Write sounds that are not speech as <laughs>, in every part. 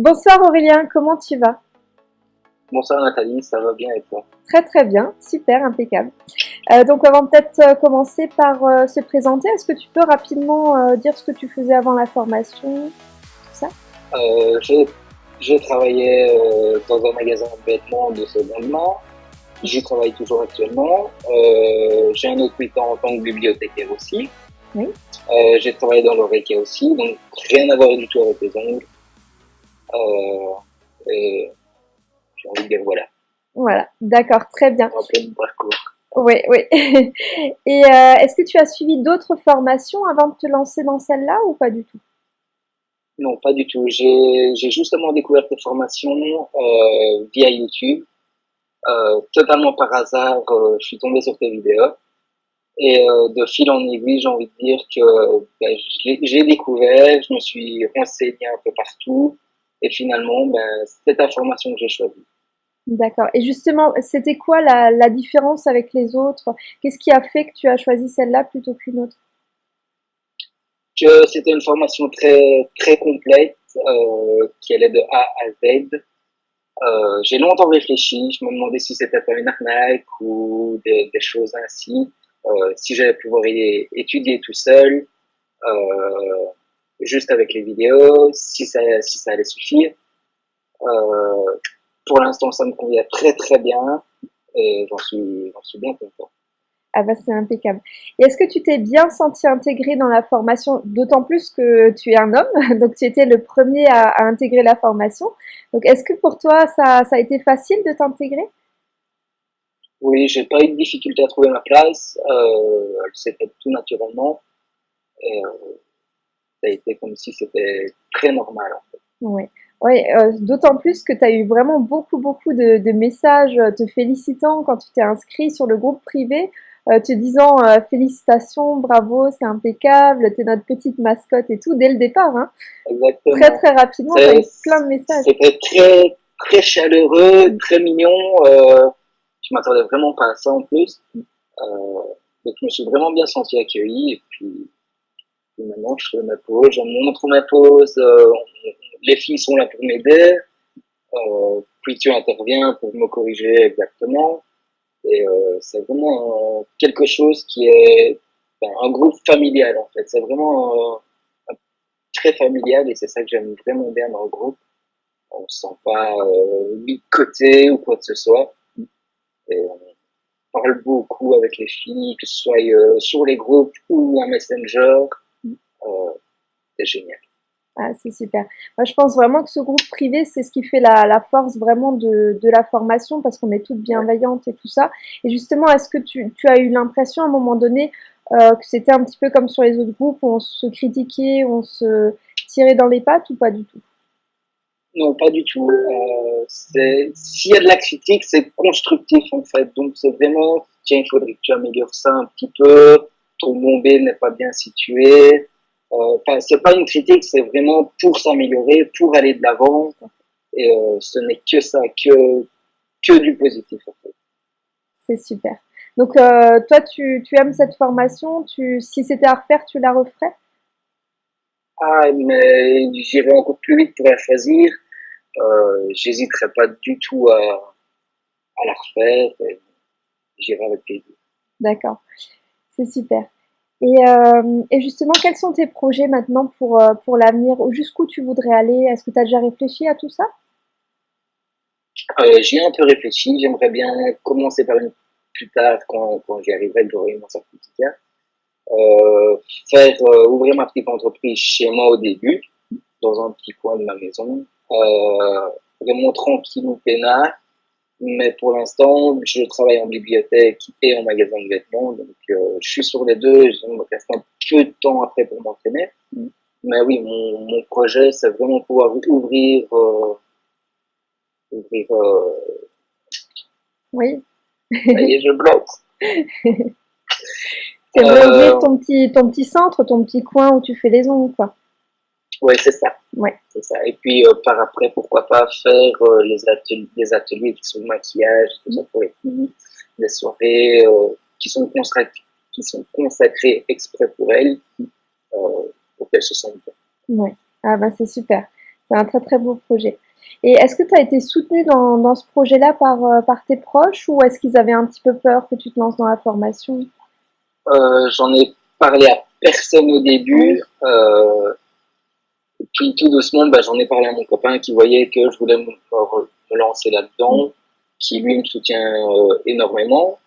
Bonsoir Aurélien, comment tu vas? Bonsoir Nathalie, ça va bien et toi? Très très bien, super, impeccable. Euh, donc on va peut-être euh, commencer par euh, se présenter. Est-ce que tu peux rapidement dire ce que tu faisais avant la formation tout ça? J'ai travaillé dans un magasin de vêtements de seconde main. J'y travaille toujours actuellement. J'ai un autre temps en tant que bibliothécaire aussi. Oui. J'ai travaillé dans l'oreille aussi, donc rien à voir du tout avec les ongles. Et j'ai envie de dire voilà. Voilà, d'accord, très bien. Un peu de parcours. Oui, oui. <laughs> Et euh, est-ce que tu as suivi d'autres formations avant de te lancer dans celle-là ou pas du tout? Non, pas du tout. J'ai justement découvert tes formations euh, via YouTube. Euh, totalement par hasard, je suis tombé sur tes vidéos. Et de fil en aiguille, j'ai envie de dire que ben, j'ai découvert, je me suis renseigné un peu partout. Et finalement, ben, c'est ta formation que j'ai choisie. D'accord. Et justement, c'était quoi la, la, différence avec les autres? Qu'est-ce qui a fait que tu as choisi celle-là plutôt qu'une autre? Que c'était une formation très très complète, euh, qui allait de A à Z. Euh, j'ai longtemps réfléchi. Je me demandais si c'était pas une arnaque ou des, des choses ainsi. Euh, si j'allais pouvoir y étudier tout seul, euh, juste avec les vidéos, si ça si ça allait suffire. Euh, pour l'instant, ça me convient très très bien et j'en suis, suis bien content. Ah bah c'est impeccable. Et est-ce que tu t'es bien senti intégré dans la formation, d'autant plus que tu es un homme, <laughs> donc tu étais le premier à, intégrer la formation. Donc est-ce que pour toi ça, ça a été facile de t'intégrer? Oui, j'ai pas eu de difficulté à trouver ma place. Euh, elle s'est faite tout naturellement. Et, euh, ça a été comme si c'était très normal en fait. Oui. Oui, euh, d'autant plus que tu as eu vraiment beaucoup, beaucoup de, de, messages euh, te félicitant quand tu t'es inscrit sur le groupe privé, euh, te disant euh, félicitations, bravo, c'est impeccable, tu es notre petite mascotte et tout, dès le départ. Hein. Exactement. Très, très rapidement, tu as eu plein de messages. C'était très, très chaleureux, très mignon. Je m'attendais vraiment pas à ça en plus. donc je me suis vraiment bien senti accueilli et puis, maintenant je fais ma pause, j'en montre ma pause, les filles sont là pour m'aider, euh, puis tu interviens pour me corriger exactement. Et euh, c'est vraiment quelque chose qui est ben, un groupe familial en fait. C'est vraiment euh, très familial et c'est ça que j'aime vraiment bien dans le groupe. On se sent pas euh, mis de côté ou quoi que ce soit. Et on parle beaucoup avec les filles, que ce soit euh, sur les groupes ou un messenger. C'est génial. Ah, c'est super. Moi, je pense vraiment que ce groupe privé, c'est ce qui fait la, la force vraiment de, de, la formation parce qu'on est toutes bienveillantes et tout ça. Et justement, est-ce que tu, tu, as eu l'impression à un moment donné euh, que c'était un petit peu comme sur les autres groupes où on se critiquait, on se tirait dans les pattes ou pas du tout? Non, pas du tout. Euh, S'il y a de la critique, c'est constructif en fait. Donc c'est vraiment, tiens, il faudrait que tu améliores ça un petit peu, ton bombé n'est pas bien situé. Euh, enfin, c'est pas une critique, c'est vraiment pour s'améliorer, pour aller de l'avant. Et euh, ce n'est que ça, que que du positif en fait. C'est super. Donc euh, toi, tu, tu aimes cette formation? Tu, si c'était à refaire, tu la referais? Ah, mais j'irai encore plus vite pour la choisir. Euh, J'hésiterai pas du tout à, à la refaire. J'irai avec plaisir. D'accord, c'est super. Et, euh, et, justement, quels sont tes projets maintenant pour, euh, pour l'avenir Jusqu'où tu voudrais aller? Est-ce que tu as déjà réfléchi à tout ça? Euh, J'y un peu réfléchi. J'aimerais bien commencer par une plus tard, quand, quand j'y arriverai, que j'aurai mon certificat. Euh, faire euh, ouvrir ma petite entreprise chez moi au début, dans un petit coin de ma maison. Euh, vraiment tranquille ou peinard mais pour l'instant, je travaille en bibliothèque et en magasin de vêtements, donc euh, je suis sur les deux. Il me reste un peu de temps après pour m'entraîner. Mm. Mais oui, mon, mon projet, c'est vraiment pouvoir ouvrir, euh, ouvrir. Euh... Oui. Ça y est, je bloque. <laughs> C'est ouvrir euh, ton petit, ton petit centre, ton petit coin où tu fais les ongles, quoi. Oui, c'est ça. Ouais. C'est ça. Et puis, euh, par après, pourquoi pas faire euh, les, ateliers, les ateliers qui sont maquillage, tout ça, pour mm-hmm. des soirées euh, qui, sont consacrées, qui sont consacrées exprès pour elles, euh, pour qu'elles se sentent bien. Ouais. Ah bah c'est super. C'est un très très beau projet. Et est-ce que tu as été soutenue dans, dans ce projet-là par, par tes proches ou est-ce qu'ils avaient un petit peu peur que tu te lances dans la formation? J'en ai parlé à personne au début. Puis tout doucement, bah, j'en ai parlé à mon copain qui voyait que je voulais me, lancer là-dedans, qui lui me soutient euh, énormément.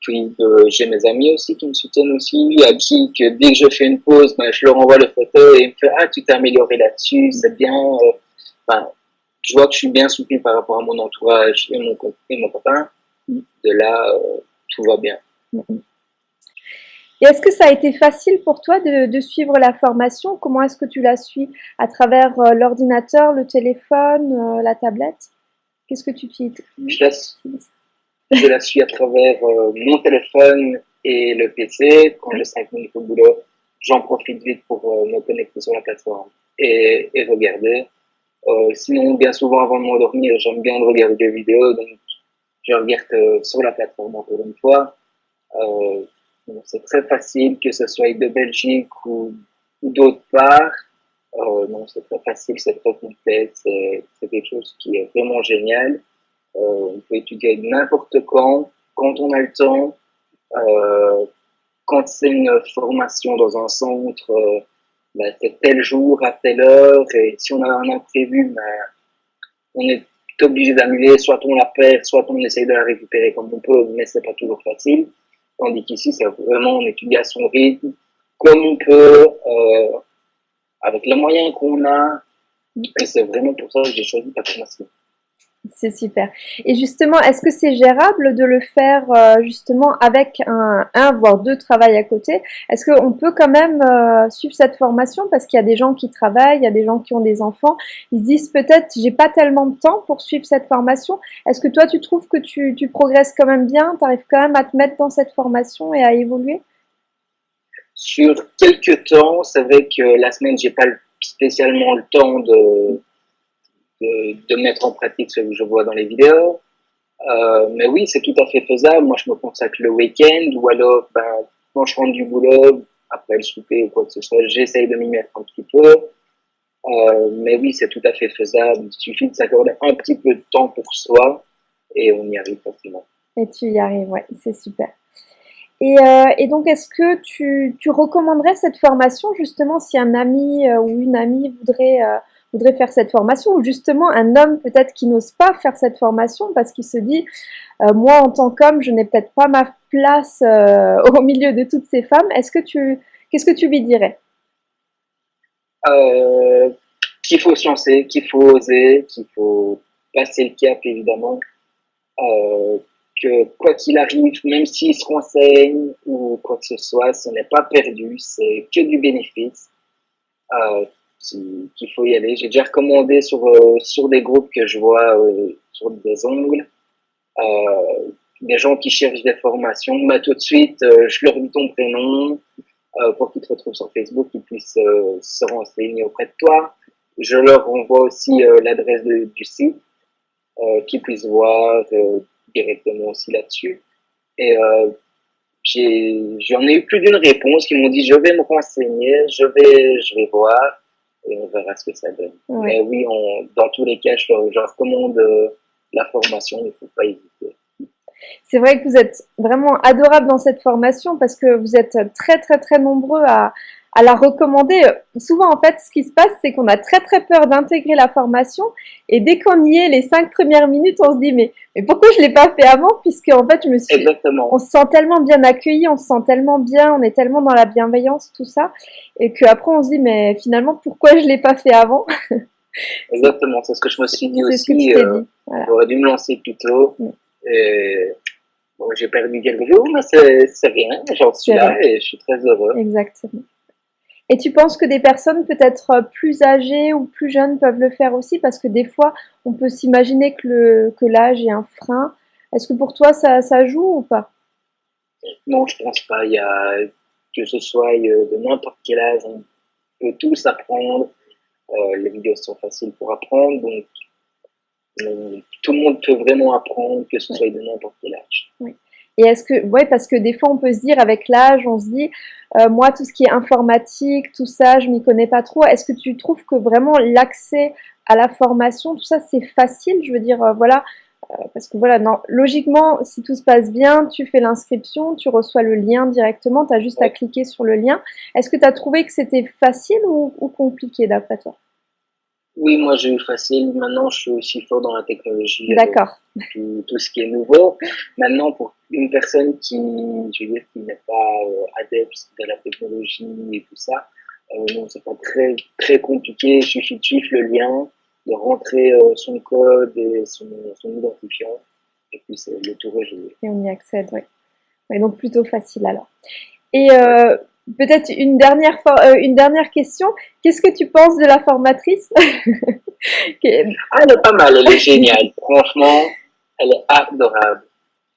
Puis euh, j'ai mes amis aussi qui me soutiennent aussi, à qui que dès que je fais une pause, bah, je leur envoie le photo et ils me font ah tu t'es amélioré là-dessus, c'est bien. Enfin, je vois que je suis bien soutenu par rapport à mon entourage et mon, et mon copain. De là, euh, tout va bien. Est-ce que ça a été facile pour toi de, suivre la formation? Comment est-ce que tu la suis? À travers euh, l'ordinateur, le téléphone, euh, la tablette? Qu'est-ce que tu utilises? Je la, je la suis à travers mon téléphone et le PC. Quand j'ai 5 minutes au boulot, j'en profite vite pour me connecter sur la plateforme et, regarder. Euh, sinon, bien souvent, avant de m'endormir, j'aime bien regarder des vidéos, donc je regarde euh, sur la plateforme encore une fois. C'est très facile, que ce soit de Belgique ou, d'autre part. Euh, non, c'est très facile, c'est très complet, c'est quelque chose qui est vraiment génial. Euh, on peut étudier n'importe quand, quand on a le temps. Euh, quand c'est une formation dans un centre, ben, c'est tel jour à telle heure, et si on a un imprévu, ben, on est obligé d'annuler, soit on la perd, soit on essaye de la récupérer comme on peut, mais c'est pas toujours facile. Tandis qu'ici, c'est vraiment on étudie à son rythme, comme on peut, euh, avec les moyens qu'on a, et c'est vraiment pour ça que j'ai choisi la formation. C'est super. Et justement, est-ce que c'est gérable de le faire euh, justement avec un, un, voire deux travails à côté? Est-ce qu'on peut quand même euh, suivre cette formation? Parce qu'il y a des gens qui travaillent, il y a des gens qui ont des enfants, ils se disent peut-être j'ai pas tellement de temps pour suivre cette formation. Est-ce que toi tu trouves que tu, tu progresses quand même bien, tu arrives quand même à te mettre dans cette formation et à évoluer? Sur quelques temps, c'est vrai que la semaine j'ai pas spécialement le temps de de, mettre en pratique ce que je vois dans les vidéos. Euh, mais oui, c'est tout à fait faisable. Moi, je me consacre le week-end ou alors, ben, quand je rentre du boulot, après le souper ou quoi que ce soit, j'essaye de m'y mettre un petit peu. Euh, mais oui, c'est tout à fait faisable. Il suffit de s'accorder un petit peu de temps pour soi et on y arrive facilement. Et tu y arrives, ouais, c'est super. Et, euh, donc, est-ce que tu, recommanderais cette formation justement si un ami ou une amie voudrait voudrait faire cette formation, ou justement un homme peut-être qui n'ose pas faire cette formation parce qu'il se dit, euh, moi en tant qu'homme, je n'ai peut-être pas ma place euh, <laughs> au milieu de toutes ces femmes. Est-ce que tu, qu'est-ce que tu lui dirais? Euh, Qu'il faut se qu'il faut oser, qu'il faut passer le cap évidemment. Que quoi qu'il arrive, même s'il se renseigne ou quoi que ce soit, ce n'est pas perdu, c'est que du bénéfice. Qu'il faut y aller. J'ai déjà recommandé sur, euh, sur des groupes que je vois euh, sur des ongles, euh, des gens qui cherchent des formations. Bah, tout de suite, je leur dis ton prénom pour qu'ils te retrouvent sur Facebook, qu'ils puissent se renseigner auprès de toi. Je leur envoie aussi l'adresse du site, qu'ils puissent voir directement aussi là-dessus. Et j'en ai, ai, eu plus d'une réponse qui m'ont dit je vais me renseigner, je vais, je vais voir et on verra ce que ça donne. Mais oui, on, dans tous les cas, je, je recommande euh, la formation, il ne faut pas hésiter. C'est vrai que vous êtes vraiment adorable dans cette formation parce que vous êtes très très très nombreux à, à la recommander. Souvent, en fait, ce qui se passe, c'est qu'on a très très peur d'intégrer la formation et dès qu'on y est, les cinq premières minutes, on se dit mais, mais pourquoi je l'ai pas fait avant? Puisque en fait, je me suis, Exactement. on se sent tellement bien accueilli, on se sent tellement bien, on est tellement dans la bienveillance, tout ça, et qu'après on se dit mais finalement pourquoi je l'ai pas fait avant? <laughs> Exactement, c'est ce que je me suis dit aussi. Euh, J'aurais dû me lancer plus tôt. Mm. Et bon, j'ai perdu quelques jours, mais c'est rien. J'en suis là et je suis très heureux. Exactement. Et tu penses que des personnes peut-être plus âgées ou plus jeunes peuvent le faire aussi? Parce que des fois, on peut s'imaginer que l'âge que est un frein. Est-ce que pour toi, ça, ça joue ou pas? Non, je pense pas. Il y a, que ce soit de n'importe quel âge, on peut tous apprendre. Euh, les vidéos sont faciles pour apprendre, donc euh, tout le monde peut vraiment apprendre, que ce soit de n'importe quel âge. Oui. Et est-ce que, ouais, parce que des fois on peut se dire avec l'âge, on se dit, euh, moi tout ce qui est informatique, tout ça, je m'y connais pas trop. Est-ce que tu trouves que vraiment l'accès à la formation, tout ça, c'est facile? Je veux dire, euh, voilà, euh, parce que voilà, non, logiquement, si tout se passe bien, tu fais l'inscription, tu reçois le lien directement, tu as juste à cliquer sur le lien. Est-ce que tu as trouvé que c'était facile ou, ou compliqué d'après toi? Oui, moi j'ai eu facile. Maintenant, je suis aussi fort dans la technologie. D'accord. Tout, tout, ce qui est nouveau. Maintenant, pour une personne qui, je veux dire, qui n'est pas euh, adepte de la technologie et tout ça, euh, non, c'est pas très, très compliqué. Il suffit de suivre le lien, de rentrer euh, son code et son, son, identifiant. Et puis, c'est le tour est joué. Et on y accède, oui. Ouais, donc, plutôt facile alors. Et euh, Peut-être une dernière, euh, une dernière question. Qu'est-ce que tu penses de la formatrice <laughs> Elle est pas mal, elle est géniale. Franchement, elle est adorable.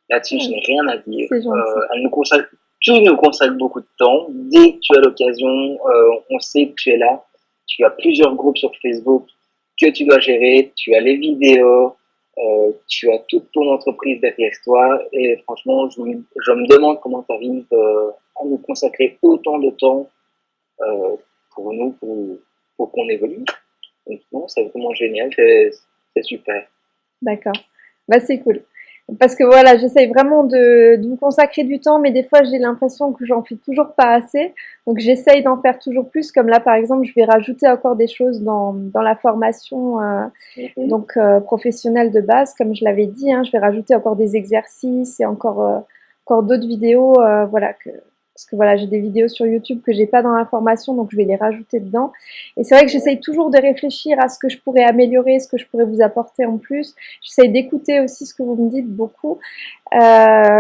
Là-dessus, je n'ai rien à dire. Euh, elle nous consacre, tu nous consacre beaucoup de temps. Dès que tu as l'occasion, euh, on sait que tu es là. Tu as plusieurs groupes sur Facebook que tu dois gérer. Tu as les vidéos. Euh, tu as toute ton entreprise derrière toi. Et franchement, je, je me demande comment tu arrives euh, nous consacrer autant de temps euh, pour nous, pour, pour qu'on évolue. Donc non, c'est vraiment génial, c'est super. D'accord, bah, c'est cool. Parce que voilà, j'essaye vraiment de, de, me consacrer du temps, mais des fois j'ai l'impression que j'en fais toujours pas assez. Donc j'essaye d'en faire toujours plus. Comme là, par exemple, je vais rajouter encore des choses dans, dans la formation euh, mm-hmm. donc euh, professionnelle de base, comme je l'avais dit. Hein, je vais rajouter encore des exercices et encore euh, encore d'autres vidéos, voilà que parce que voilà, j'ai des vidéos sur YouTube que j'ai pas dans la formation, donc je vais les rajouter dedans. Et c'est vrai que j'essaye toujours de réfléchir à ce que je pourrais améliorer, ce que je pourrais vous apporter en plus. J'essaye d'écouter aussi ce que vous me dites beaucoup. Euh,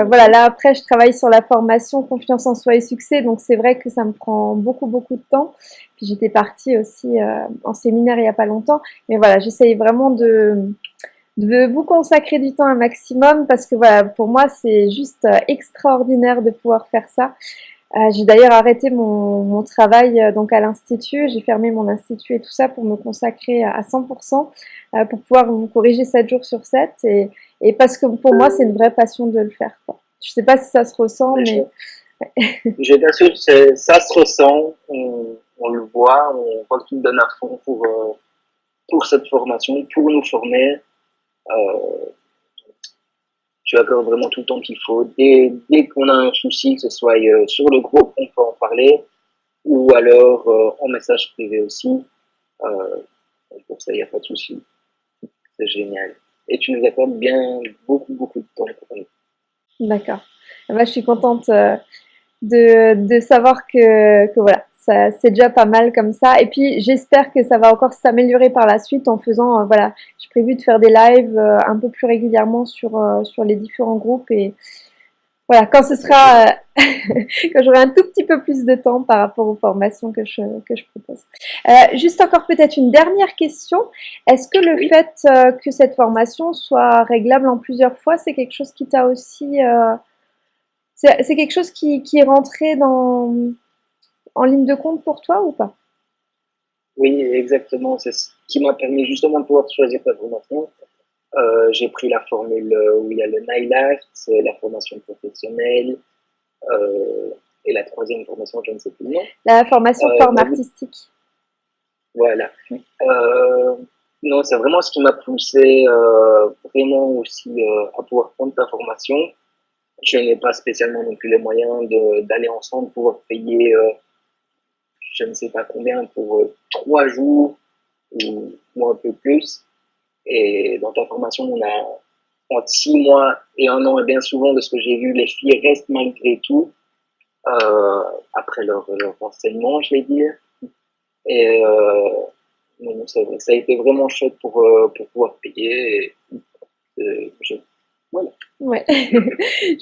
voilà, là après, je travaille sur la formation confiance en soi et succès, donc c'est vrai que ça me prend beaucoup beaucoup de temps. Puis j'étais partie aussi euh, en séminaire il y a pas longtemps, mais voilà, j'essaye vraiment de de vous consacrer du temps un maximum parce que voilà, pour moi, c'est juste euh, extraordinaire de pouvoir faire ça. Euh, j'ai d'ailleurs arrêté mon, mon travail euh, donc à l'institut, j'ai fermé mon institut et tout ça pour me consacrer à 100% euh, pour pouvoir vous corriger 7 jours sur 7 et, et parce que pour moi c'est une vraie passion de le faire. Quoi. Je sais pas si ça se ressent, mais... Je <laughs> t'assure, ça se ressent, on, on, le voit, on voit que tu donnes à fond pour, pour cette formation, pour nous former. Euh, tu accordes vraiment tout le temps qu'il faut. Dès, qu'on a un souci, que ce soit euh, sur le groupe, on peut en parler, ou alors euh, en message privé aussi. pour ça, il n'y a pas de souci. C'est génial. Et tu nous accordes bien beaucoup, beaucoup de temps pour. D'accord. Moi, je suis contente de, savoir que voilà, c'est déjà pas mal comme ça. Et puis j'espère que ça va encore s'améliorer par la suite en faisant, euh, voilà, j'ai prévu de faire des lives euh, un peu plus régulièrement sur, euh, sur les différents groupes et voilà, quand ce sera, <laughs> quand j'aurai un tout petit peu plus de temps par rapport aux formations que je, que je propose. juste encore peut-être une dernière question. Est-ce que le fait que cette formation soit réglable en plusieurs fois, c'est quelque chose qui t'a aussi... c'est quelque chose qui, qui est rentré dans en ligne de compte pour toi ou pas? Oui, exactement. C'est ce qui m'a permis justement de pouvoir choisir ta formation. Euh, j'ai pris la formule où il y a le NILART, la formation professionnelle, euh, et la troisième formation, je ne sais plus le nom. La formation euh, forme artistique. Voilà. Euh, non, c'est vraiment ce qui m'a poussé euh, vraiment aussi à pouvoir prendre ta formation. Je n'ai pas spécialement non plus les moyens d'aller ensemble pour payer je ne sais pas combien, pour euh, trois jours ou, un peu plus. Et dans ta formation, on a entre six mois et un an, et bien souvent, de ce que j'ai vu, les filles restent malgré tout, euh, après leur, leur enseignement, je vais dire. Et euh, ça, a été vraiment chouette pour, pour pouvoir payer. Voilà. Ouais. <laughs>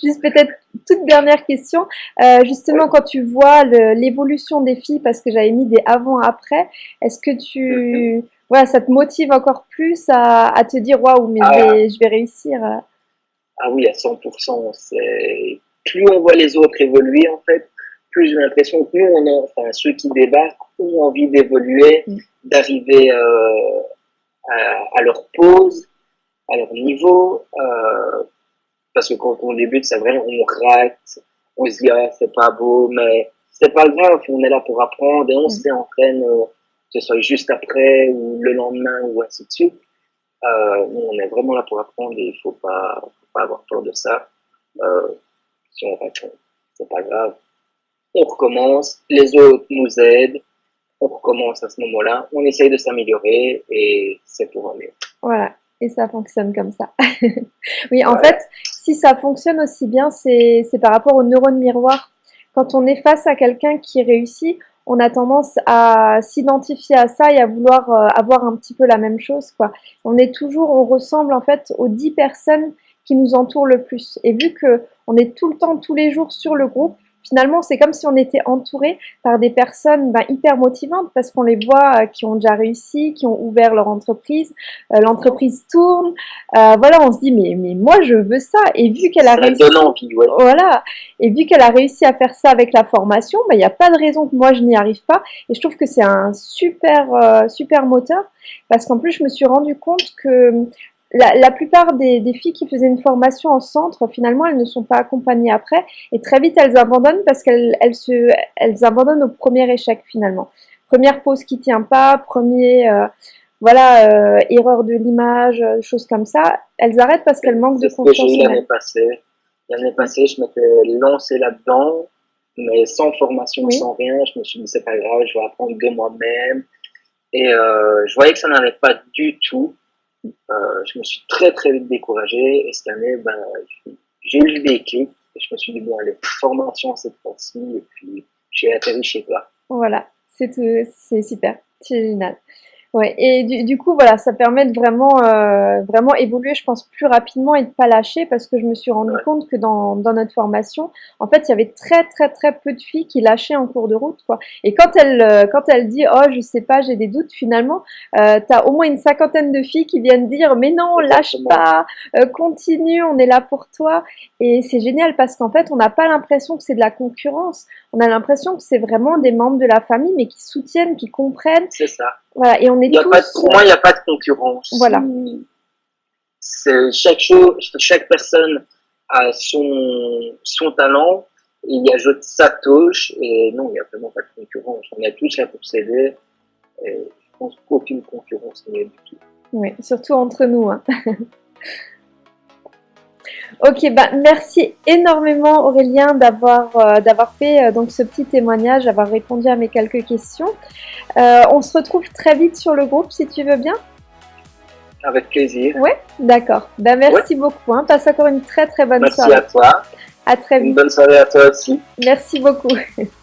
Juste peut-être toute dernière question. Euh, justement, quand tu vois l'évolution des filles, parce que j'avais mis des avant-après, est-ce que tu, voilà, ça te motive encore plus à, à te dire waouh, mais je, vais, ah. je, vais, réussir. Ah oui, à 100%. C'est plus on voit les autres évoluer en fait, plus j'ai l'impression que nous, on a, enfin ceux qui débarquent, ont envie d'évoluer, mm. d'arriver euh, à, à, leur pause, à leur niveau. Euh, parce que quand on débute, c'est vrai, on rate, on se dit, ah, c'est pas beau, mais c'est pas grave, on est là pour apprendre et on se réentraîne, euh, que ce soit juste après ou le lendemain ou ainsi de suite. Euh, on est vraiment là pour apprendre et il faut pas, faut pas avoir peur de ça. Euh, si on rate, c'est pas grave. On recommence, les autres nous aident, on recommence à ce moment-là, on essaye de s'améliorer et c'est pour mieux. Voilà, et ça fonctionne comme ça. <laughs> oui, en fait, si ça fonctionne aussi bien, c'est par rapport aux neurones miroirs. Quand on est face à quelqu'un qui réussit, on a tendance à s'identifier à ça et à vouloir euh, avoir un petit peu la même chose. Quoi. On est toujours, on ressemble en fait aux 10 personnes qui nous entourent le plus. Et vu que on est tout le temps, tous les jours sur le groupe, finalement, c'est comme si on était entouré par des personnes ben, hyper motivantes parce qu'on les voit euh, qui ont déjà réussi, qui ont ouvert leur entreprise, euh, l'entreprise tourne. Euh, voilà, on se dit mais mais moi je veux ça. Et vu qu'elle a réussi, voilà, et vu qu'elle a réussi à faire ça avec la formation, ben, il n'y a pas de raison que moi je n'y arrive pas. Et je trouve que c'est un super super moteur parce qu'en plus je me suis rendu compte que la, plupart des, filles qui faisaient une formation en centre, finalement, elles ne sont pas accompagnées après et très vite elles abandonnent parce qu'elles elles se, elles abandonnent au premier échec finalement. Première pause qui tient pas, premier, euh, voilà, euh, erreur de l'image, euh, choses comme ça. Elles arrêtent parce qu'elles manquent de confiance. J'ai l'année passée. L'année passée, je m'étais lancé là-dedans, mais sans formation, sans rien. Je me suis dit c'est pas grave, je vais apprendre de moi-même. Et je voyais que ça n'allait pas du tout. Euh, je me suis très très vite découragé et cette année, ben, j'ai eu le déclic et je me suis dit, bon, allez, formation cette fois-ci et puis j'ai atterri chez toi. Voilà, c'est super, c'est génial. Ouais, et du, du, coup, voilà, ça permet de vraiment, euh, vraiment évoluer, je pense, plus rapidement et de pas lâcher parce que je me suis rendu compte que dans, dans notre formation, en fait, il y avait très, très, très peu de filles qui lâchaient en cours de route, quoi. Et quand elle, euh, quand elle dit, oh, je sais pas, j'ai des doutes, finalement, euh, tu as au moins une cinquantaine de filles qui viennent dire, mais non, lâche pas, euh, continue, on est là pour toi. Et c'est génial parce qu'en fait, on n'a pas l'impression que c'est de la concurrence. On a l'impression que c'est vraiment des membres de la famille, mais qui soutiennent, qui comprennent. C'est ça voilà, et on est tous... pour moi, il n'y a pas de concurrence. Voilà. Chaque, chose, chaque personne a son, son talent, il y ajoute sa touche, et non, il n'y a vraiment pas de concurrence. On a tous là pour s'aider, et je pense qu'aucune concurrence n'y est du tout. Oui, surtout entre nous. Hein. <laughs> Ok, bah, merci énormément Aurélien d'avoir euh, d'avoir fait euh, donc ce petit témoignage, d'avoir répondu à mes quelques questions. Euh, on se retrouve très vite sur le groupe si tu veux bien. Avec plaisir. Oui, d'accord. Bah, merci beaucoup. Hein. Passe encore une très très bonne soirée. Merci à toi. À très vite. Une bonne soirée à toi aussi. Merci beaucoup. <laughs>